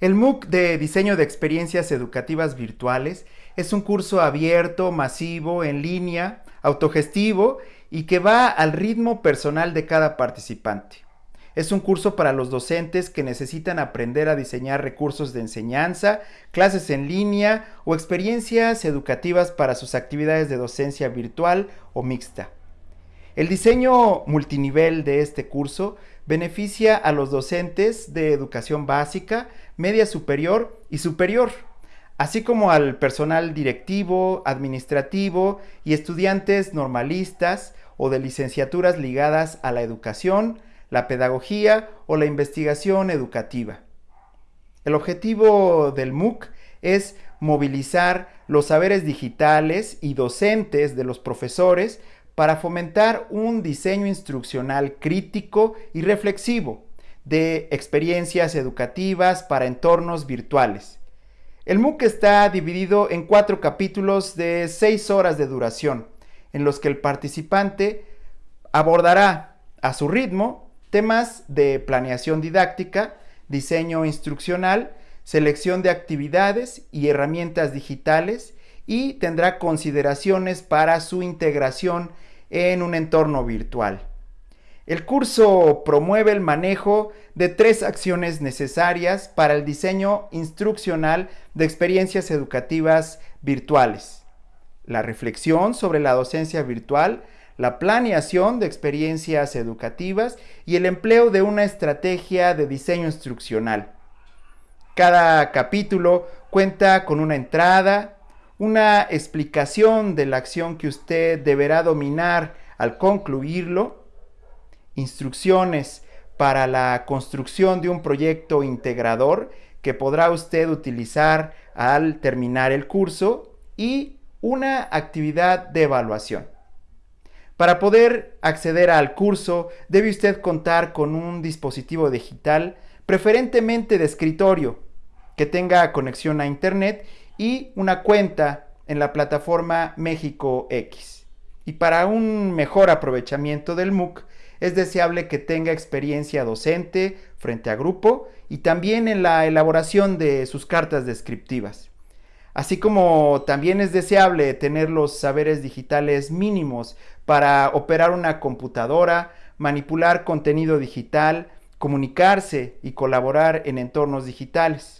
El MOOC de Diseño de Experiencias Educativas Virtuales es un curso abierto, masivo, en línea, autogestivo y que va al ritmo personal de cada participante. Es un curso para los docentes que necesitan aprender a diseñar recursos de enseñanza, clases en línea o experiencias educativas para sus actividades de docencia virtual o mixta. El diseño multinivel de este curso beneficia a los docentes de educación básica, media superior y superior, así como al personal directivo, administrativo y estudiantes normalistas o de licenciaturas ligadas a la educación, la pedagogía o la investigación educativa. El objetivo del MOOC es movilizar los saberes digitales y docentes de los profesores para fomentar un diseño instruccional crítico y reflexivo de experiencias educativas para entornos virtuales. El MOOC está dividido en cuatro capítulos de seis horas de duración, en los que el participante abordará a su ritmo temas de planeación didáctica, diseño instruccional, selección de actividades y herramientas digitales y tendrá consideraciones para su integración en un entorno virtual. El curso promueve el manejo de tres acciones necesarias para el diseño instruccional de experiencias educativas virtuales. La reflexión sobre la docencia virtual, la planeación de experiencias educativas y el empleo de una estrategia de diseño instruccional. Cada capítulo cuenta con una entrada, una explicación de la acción que usted deberá dominar al concluirlo, instrucciones para la construcción de un proyecto integrador que podrá usted utilizar al terminar el curso y una actividad de evaluación. Para poder acceder al curso debe usted contar con un dispositivo digital, preferentemente de escritorio, que tenga conexión a Internet y una cuenta en la plataforma México X. Y para un mejor aprovechamiento del MOOC, es deseable que tenga experiencia docente frente a grupo y también en la elaboración de sus cartas descriptivas. Así como también es deseable tener los saberes digitales mínimos para operar una computadora, manipular contenido digital, comunicarse y colaborar en entornos digitales.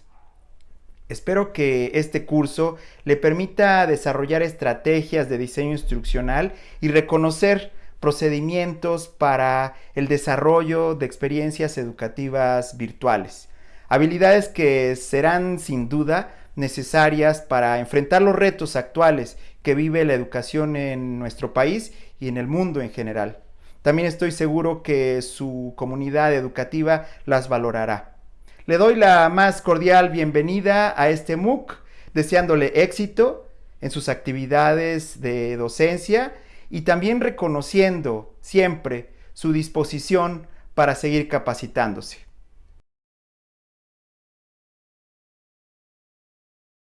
Espero que este curso le permita desarrollar estrategias de diseño instruccional y reconocer procedimientos para el desarrollo de experiencias educativas virtuales. Habilidades que serán sin duda necesarias para enfrentar los retos actuales que vive la educación en nuestro país y en el mundo en general. También estoy seguro que su comunidad educativa las valorará. Le doy la más cordial bienvenida a este MOOC, deseándole éxito en sus actividades de docencia y también reconociendo siempre su disposición para seguir capacitándose.